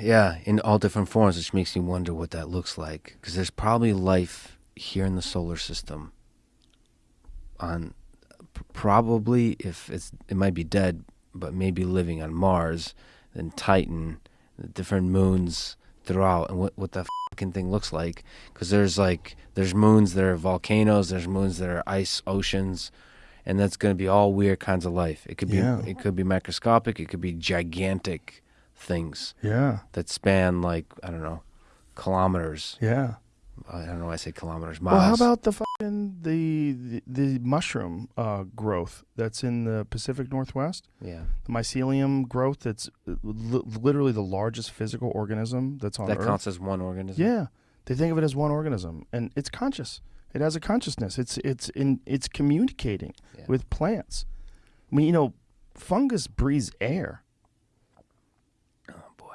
Yeah, in all different forms, which makes me wonder what that looks like. Because there's probably life here in the solar system. On probably if it's it might be dead, but maybe living on Mars, then Titan, the different moons throughout, and what what that fucking thing looks like. Because there's like there's moons that are volcanoes, there's moons that are ice oceans, and that's going to be all weird kinds of life. It could be Yeah. it could be microscopic, it could be gigantic things Yeah. that span like I don't know kilometers. Yeah. I don't know why I say kilometers. Miles. Well, how about the fucking the the, the mushroom uh, growth that's in the Pacific Northwest? yeah? The mycelium growth that's uh, li- literally the largest physical organism that's on That Earth. counts as one organism. Yeah, they think of it as one organism, and it's conscious. It has a consciousness. It's it's in it's communicating Yeah. with plants. I mean, you know, fungus breathes air.